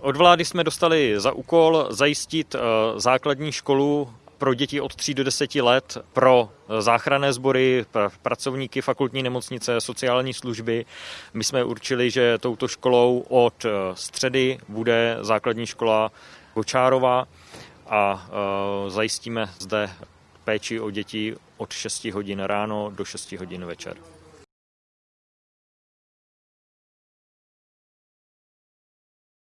Od vlády jsme dostali za úkol zajistit eh, základní školu pro děti od 3 do 10 let, pro eh, záchranné sbory, pracovníky fakultní nemocnice, sociální služby. My jsme určili, že touto školou od eh, středy bude základní škola Kočárova a zajistíme zde péči o děti od 6 hodin ráno do 6 hodin večer.